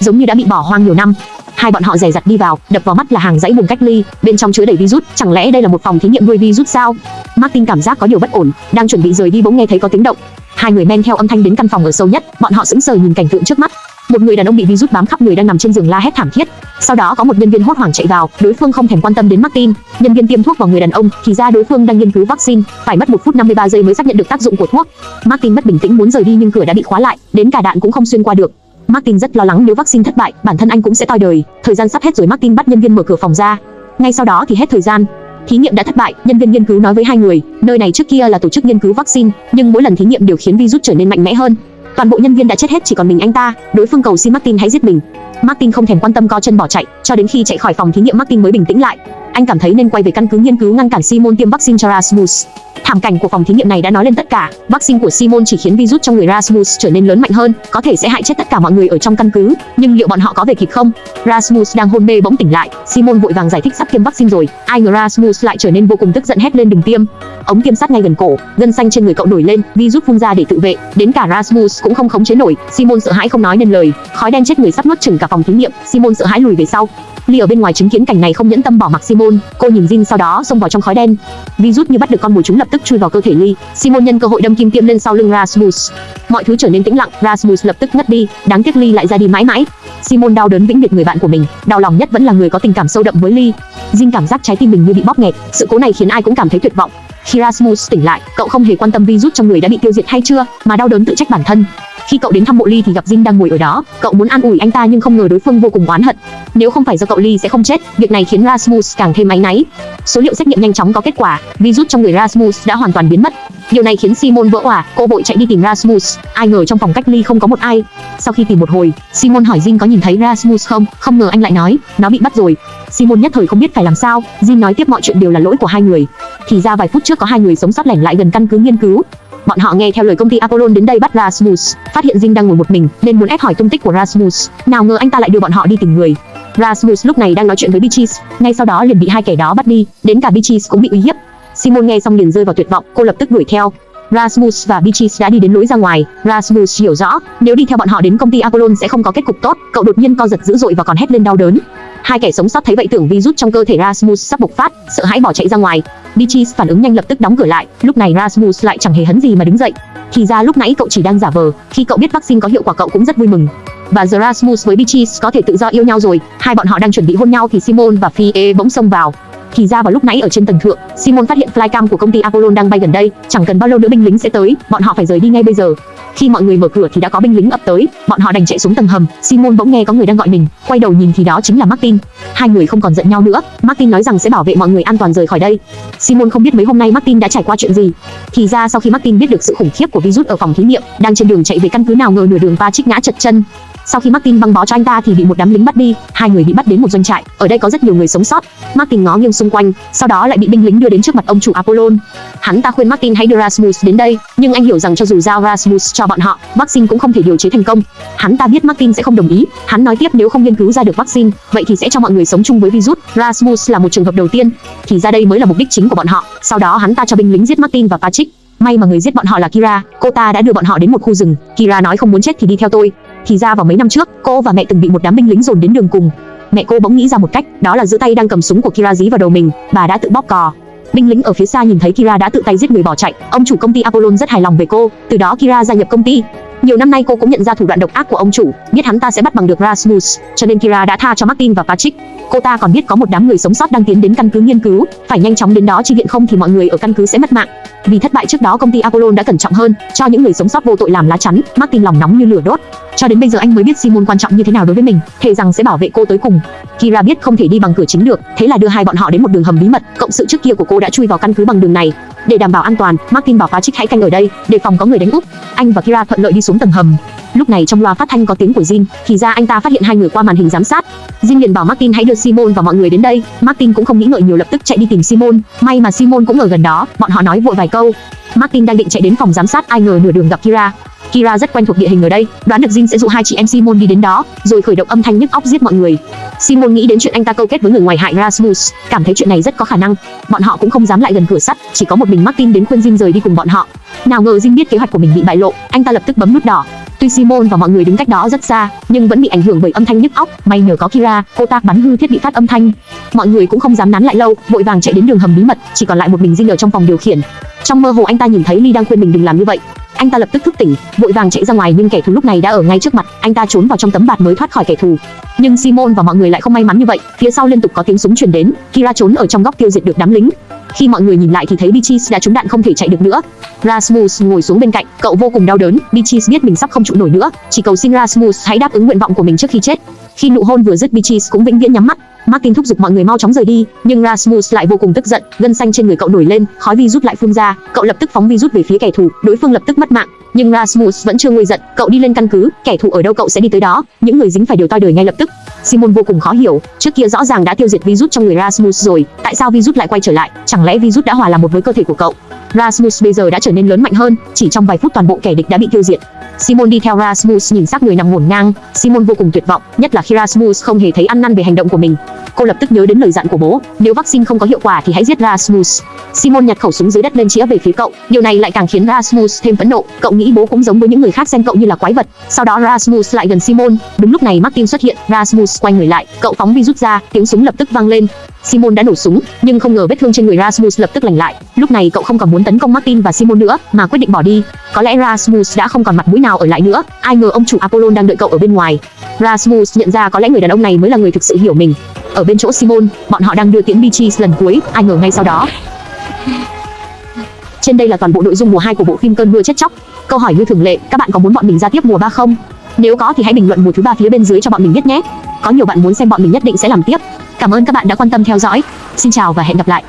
giống như đã bị bỏ hoang nhiều năm. Hai bọn họ dè dặt đi vào, đập vào mắt là hàng dãy buồng cách ly, bên trong chứa đầy virus, chẳng lẽ đây là một phòng thí nghiệm nuôi virus sao? Martin cảm giác có điều bất ổn, đang chuẩn bị rời đi bỗng nghe thấy có tiếng động. Hai người men theo âm thanh đến căn phòng ở sâu nhất, bọn họ sững sờ nhìn cảnh tượng trước mắt. Một người đàn ông bị virus bám khắp người đang nằm trên giường la hét thảm thiết. Sau đó có một nhân viên hốt hoảng chạy vào, đối phương không thèm quan tâm đến Martin. Nhân viên tiêm thuốc vào người đàn ông, thì ra đối phương đang nghiên cứu vaccine, phải mất 1 phút 53 giây mới xác nhận được tác dụng của thuốc. Martin mất bình tĩnh muốn rời đi nhưng cửa đã bị khóa lại, đến cả đạn cũng không xuyên qua được. Martin rất lo lắng nếu vaccine thất bại, bản thân anh cũng sẽ toi đời. Thời gian sắp hết rồi Martin bắt nhân viên mở cửa phòng ra. Ngay sau đó thì hết thời gian. Thí nghiệm đã thất bại, nhân viên nghiên cứu nói với hai người, nơi này trước kia là tổ chức nghiên cứu vaccine, nhưng mỗi lần thí nghiệm đều khiến virus trở nên mạnh mẽ hơn. Toàn bộ nhân viên đã chết hết chỉ còn mình anh ta, đối phương cầu xin Martin hãy giết mình. Martin không thèm quan tâm co chân bỏ chạy, cho đến khi chạy khỏi phòng thí nghiệm Martin mới bình tĩnh lại. Anh cảm thấy nên quay về căn cứ nghiên cứu ngăn cản Simon tiêm vaccine cho Rasmus. Thảm cảnh của phòng thí nghiệm này đã nói lên tất cả. Vaccine của Simon chỉ khiến virus trong người Rasmus trở nên lớn mạnh hơn, có thể sẽ hại chết tất cả mọi người ở trong căn cứ. Nhưng liệu bọn họ có về kịp không? Rasmus đang hôn mê bỗng tỉnh lại. Simon vội vàng giải thích sắp tiêm vaccine rồi. Ai ngờ Rasmus lại trở nên vô cùng tức giận hét lên đừng tiêm. Ống tiêm sát ngay gần cổ, gân xanh trên người cậu nổi lên, virus phun ra để tự vệ. Đến cả Rasmus cũng không khống chế nổi. Simon sợ hãi không nói nên lời. Khói đen chết người sắp nuốt chửng cả phòng thí nghiệm. Simon sợ hãi lùi về sau. Ly ở bên ngoài chứng kiến cảnh này không nhẫn tâm bỏ mặc Simon, cô nhìn Jin sau đó xông vào trong khói đen. Virus như bắt được con mồi chúng lập tức chui vào cơ thể Ly. Simon nhân cơ hội đâm kim tiêm lên sau lưng Rasmus. Mọi thứ trở nên tĩnh lặng, Rasmus lập tức ngất đi, đáng tiếc Ly lại ra đi mãi mãi. Simon đau đớn vĩnh biệt người bạn của mình, đau lòng nhất vẫn là người có tình cảm sâu đậm với Ly. Jin cảm giác trái tim mình như bị bóp nghẹt, sự cố này khiến ai cũng cảm thấy tuyệt vọng. Khi Rasmus tỉnh lại, cậu không hề quan tâm virus trong người đã bị tiêu diệt hay chưa, mà đau đớn tự trách bản thân. Khi cậu đến thăm mộ Ly thì gặp dinh đang ngồi ở đó, cậu muốn an ủi anh ta nhưng không ngờ đối phương vô cùng oán hận. Nếu không phải do cậu Ly sẽ không chết, việc này khiến Rasmus càng thêm áy náy. Số liệu xét nghiệm nhanh chóng có kết quả, virus trong người Rasmus đã hoàn toàn biến mất. Điều này khiến Simon vỡ òa, cô vội chạy đi tìm Rasmus, ai ngờ trong phòng cách ly không có một ai. Sau khi tìm một hồi, Simon hỏi Jin có nhìn thấy Rasmus không, không ngờ anh lại nói, nó bị bắt rồi. Simon nhất thời không biết phải làm sao, Jin nói tiếp mọi chuyện đều là lỗi của hai người. Thì ra vài phút trước có hai người sống sót lẻn lại gần căn cứ nghiên cứu, Bọn họ nghe theo lời công ty Apollon đến đây bắt Rasmus, phát hiện Jin đang ngồi một mình, nên muốn ép hỏi tung tích của Rasmus. Nào ngờ anh ta lại đưa bọn họ đi tìm người. Rasmus lúc này đang nói chuyện với Beatrice, ngay sau đó liền bị hai kẻ đó bắt đi, đến cả Beatrice cũng bị uy hiếp. Simon nghe xong liền rơi vào tuyệt vọng, cô lập tức đuổi theo. Rasmus và Beatrice đã đi đến lối ra ngoài. Rasmus hiểu rõ, nếu đi theo bọn họ đến công ty Apollon sẽ không có kết cục tốt. Cậu đột nhiên co giật dữ dội và còn hét lên đau đớn. Hai kẻ sống sót thấy vậy tưởng virus trong cơ thể Rasmus sắp bộc phát, sợ hãi bỏ chạy ra ngoài. Beatrice phản ứng nhanh lập tức đóng cửa lại. Lúc này Rasmus lại chẳng hề hấn gì mà đứng dậy. Thì ra lúc nãy cậu chỉ đang giả vờ. Khi cậu biết vaccine có hiệu quả cậu cũng rất vui mừng. Và giờ Rasmus với Beatrice có thể tự do yêu nhau rồi. Hai bọn họ đang chuẩn bị hôn nhau thì Simon và Fie bỗng xông vào. Thì ra vào lúc nãy ở trên tầng thượng, Simon phát hiện flycam của công ty Apollon đang bay gần đây, chẳng cần bao lâu nữa binh lính sẽ tới, bọn họ phải rời đi ngay bây giờ. Khi mọi người mở cửa thì đã có binh lính ập tới, bọn họ đành chạy xuống tầng hầm. Simon bỗng nghe có người đang gọi mình, quay đầu nhìn thì đó chính là Martin. Hai người không còn giận nhau nữa, Martin nói rằng sẽ bảo vệ mọi người an toàn rời khỏi đây. Simon không biết mấy hôm nay Martin đã trải qua chuyện gì. Thì ra sau khi Martin biết được sự khủng khiếp của virus ở phòng thí nghiệm, đang trên đường chạy về căn cứ nào ngờ nửa đường Patrick ngã chật chân, sau khi Martin băng bó cho anh ta thì bị một đám lính bắt đi, hai người bị bắt đến một doanh trại, ở đây có rất nhiều người sống sót. Martin ngó nghiêng xung quanh, sau đó lại bị binh lính đưa đến trước mặt ông chủ Apollon. Hắn ta khuyên Martin hãy đưa Rasmus đến đây, nhưng anh hiểu rằng cho dù giao Rasmus cho bọn họ, vaccine cũng không thể điều chế thành công. Hắn ta biết Martin sẽ không đồng ý, hắn nói tiếp nếu không nghiên cứu ra được vaccine, vậy thì sẽ cho mọi người sống chung với virus. Rasmus là một trường hợp đầu tiên, thì ra đây mới là mục đích chính của bọn họ. Sau đó hắn ta cho binh lính giết Martin và Patrick. May mà người giết bọn họ là Kira, cô ta đã đưa bọn họ đến một khu rừng. Kira nói không muốn chết thì đi theo tôi. Thì ra vào mấy năm trước, cô và mẹ từng bị một đám binh lính dồn đến đường cùng. Mẹ cô bỗng nghĩ ra một cách, đó là giữ tay đang cầm súng của Kira dí vào đầu mình, bà đã tự bóp cò. Binh lính ở phía xa nhìn thấy Kira đã tự tay giết người bỏ chạy, ông chủ công ty Apollon rất hài lòng về cô, từ đó Kira gia nhập công ty. Nhiều năm nay cô cũng nhận ra thủ đoạn độc ác của ông chủ, biết hắn ta sẽ bắt bằng được Rasmus, cho nên Kira đã tha cho Martin và Patrick. Cô ta còn biết có một đám người sống sót đang tiến đến căn cứ nghiên cứu, phải nhanh chóng đến đó chi viện không thì mọi người ở căn cứ sẽ mất mạng. Vì thất bại trước đó công ty Apollon đã cẩn trọng hơn, cho những người sống sót vô tội làm lá chắn, Martin lòng nóng như lửa đốt. Cho đến bây giờ anh mới biết Simon quan trọng như thế nào đối với mình, thề rằng sẽ bảo vệ cô tới cùng. Kira biết không thể đi bằng cửa chính được, thế là đưa hai bọn họ đến một đường hầm bí mật, cộng sự trước kia của cô đã chui vào căn cứ bằng đường này. Để đảm bảo an toàn, Martin bảo Patrick hãy canh ở đây, để phòng có người đánh úp. Anh và Kira thuận lợi đi xuống tầng hầm. Lúc này trong loa phát thanh có tiếng của Jin, thì ra anh ta phát hiện hai người qua màn hình giám sát. Jin liền bảo Martin hãy đưa Simon và mọi người đến đây. Martin cũng không nghĩ ngợi nhiều lập tức chạy đi tìm Simon. May mà Simon cũng ở gần đó, bọn họ nói vội vài câu. Martin đang định chạy đến phòng giám sát ai ngờ nửa đường gặp Kira. Kira rất quen thuộc địa hình ở đây, đoán được Jin sẽ dụ hai chị em Simon đi đến đó, rồi khởi động âm thanh nhức óc giết mọi người. Simon nghĩ đến chuyện anh ta câu kết với người ngoài hại Rasmus, cảm thấy chuyện này rất có khả năng. Bọn họ cũng không dám lại gần cửa sắt, chỉ có một mình Martin đến khuyên Jin rời đi cùng bọn họ. Nào ngờ Jin biết kế hoạch của mình bị bại lộ, anh ta lập tức bấm nút đỏ. Tuy Simon và mọi người đứng cách đó rất xa, nhưng vẫn bị ảnh hưởng bởi âm thanh nhức óc. May nhờ có Kira, cô ta bắn hư thiết bị phát âm thanh. Mọi người cũng không dám nán lại lâu, vội vàng chạy đến đường hầm bí mật, chỉ còn lại một mình Jin ở trong phòng điều khiển. Trong mơ hồ anh ta nhìn thấy Lee đang khuyên mình đừng làm như vậy. Anh ta lập tức thức tỉnh, vội vàng chạy ra ngoài nhưng kẻ thù lúc này đã ở ngay trước mặt, anh ta trốn vào trong tấm bạt mới thoát khỏi kẻ thù. Nhưng Simon và mọi người lại không may mắn như vậy, phía sau liên tục có tiếng súng truyền đến, Kira trốn ở trong góc tiêu diệt được đám lính. Khi mọi người nhìn lại thì thấy Beatrice đã trúng đạn không thể chạy được nữa. Rasmus ngồi xuống bên cạnh, cậu vô cùng đau đớn, Beatrice biết mình sắp không trụ nổi nữa, chỉ cầu xin Rasmus hãy đáp ứng nguyện vọng của mình trước khi chết. Khi nụ hôn vừa dứt Beatrice cũng vĩnh viễn nhắm mắt. Martin thúc giục mọi người mau chóng rời đi, nhưng Rasmus lại vô cùng tức giận, gân xanh trên người cậu nổi lên, khói vi rút lại phun ra, cậu lập tức phóng vi rút về phía kẻ thù, đối phương lập tức mất mạng. Nhưng Rasmus vẫn chưa nguôi giận, cậu đi lên căn cứ, kẻ thù ở đâu cậu sẽ đi tới đó, những người dính phải đều toi đời ngay lập tức. Simon vô cùng khó hiểu, trước kia rõ ràng đã tiêu diệt virus trong người Rasmus rồi, tại sao virus lại quay trở lại? Chẳng lẽ virus đã hòa làm một với cơ thể của cậu? Rasmus bây giờ đã trở nên lớn mạnh hơn, chỉ trong vài phút toàn bộ kẻ địch đã bị tiêu diệt. Simon đi theo Rasmus nhìn xác người nằm ngổn ngang, Simon vô cùng tuyệt vọng, nhất là khi Rasmus không hề thấy ăn năn về hành động của mình. cô lập tức nhớ đến lời dặn của bố, nếu vaccine không có hiệu quả thì hãy giết Rasmus. Simon nhặt khẩu súng dưới đất lên chĩa về phía cậu, điều này lại càng khiến Rasmus thêm phẫn nộ, cậu nghĩ bố cũng giống với những người khác xem cậu như là quái vật. Sau đó Rasmus lại gần Simon, đúng lúc này Martin xuất hiện, Rasmus quay người lại, cậu phóng virus rút ra, tiếng súng lập tức vang lên. Simon đã nổ súng, nhưng không ngờ vết thương trên người Rasmus lập tức lành lại. Lúc này cậu không còn muốn tấn công Martin và Simon nữa, mà quyết định bỏ đi. Có lẽ Rasmus đã không còn mặt mũi nào ở lại nữa. Ai ngờ ông chủ Apollon đang đợi cậu ở bên ngoài. Rasmus nhận ra có lẽ người đàn ông này mới là người thực sự hiểu mình. Ở bên chỗ Simon, bọn họ đang đưa tiễn Beatrice lần cuối, ai ngờ ngay sau đó. Trên đây là toàn bộ nội dung mùa 2 của bộ phim Cơn mưa chết chóc. Câu hỏi như thường lệ, các bạn có muốn bọn mình ra tiếp mùa 3 không? Nếu có thì hãy bình luận mùa thứ ba phía bên dưới cho bọn mình biết nhé. Có nhiều bạn muốn xem bọn mình nhất định sẽ làm tiếp. Cảm ơn các bạn đã quan tâm theo dõi. Xin chào và hẹn gặp lại.